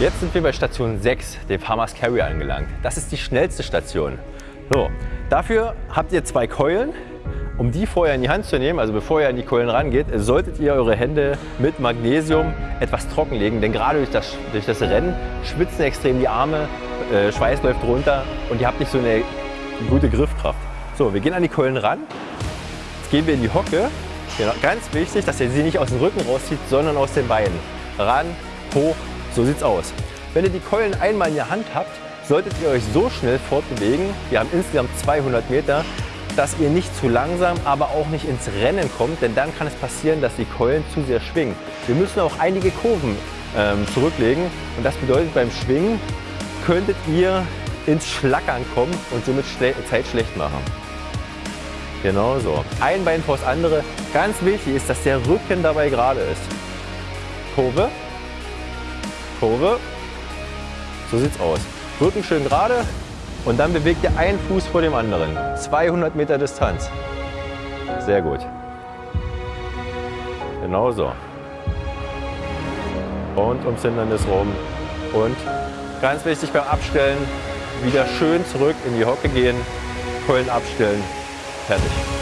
Jetzt sind wir bei Station 6, dem Farmers Carry, angelangt. Das ist die schnellste Station. So, dafür habt ihr zwei Keulen. Um die vorher in die Hand zu nehmen, also bevor ihr an die Keulen rangeht, solltet ihr eure Hände mit Magnesium etwas trockenlegen, denn gerade durch das, durch das Rennen schwitzen extrem die Arme, äh, Schweiß läuft runter und ihr habt nicht so eine gute Griffkraft. So, wir gehen an die Keulen ran. Jetzt gehen wir in die Hocke. Genau, ganz wichtig, dass ihr sie nicht aus dem Rücken rauszieht, sondern aus den Beinen. Ran, hoch, so sieht's aus. Wenn ihr die Keulen einmal in der Hand habt, solltet ihr euch so schnell fortbewegen, wir haben insgesamt 200 Meter, dass ihr nicht zu langsam, aber auch nicht ins Rennen kommt, denn dann kann es passieren, dass die Keulen zu sehr schwingen. Wir müssen auch einige Kurven ähm, zurücklegen und das bedeutet beim Schwingen könntet ihr ins Schlackern kommen und somit Zeit schlecht machen. Genau so. Ein Bein vor das andere. Ganz wichtig ist, dass der Rücken dabei gerade ist. Kurve, Kurve. So sieht's aus. Rücken schön gerade und dann bewegt ihr einen Fuß vor dem anderen. 200 Meter Distanz. Sehr gut. Genau so. Und ums Hindernis rum. Und ganz wichtig beim Abstellen, wieder schön zurück in die Hocke gehen, Keulen abstellen, fertig.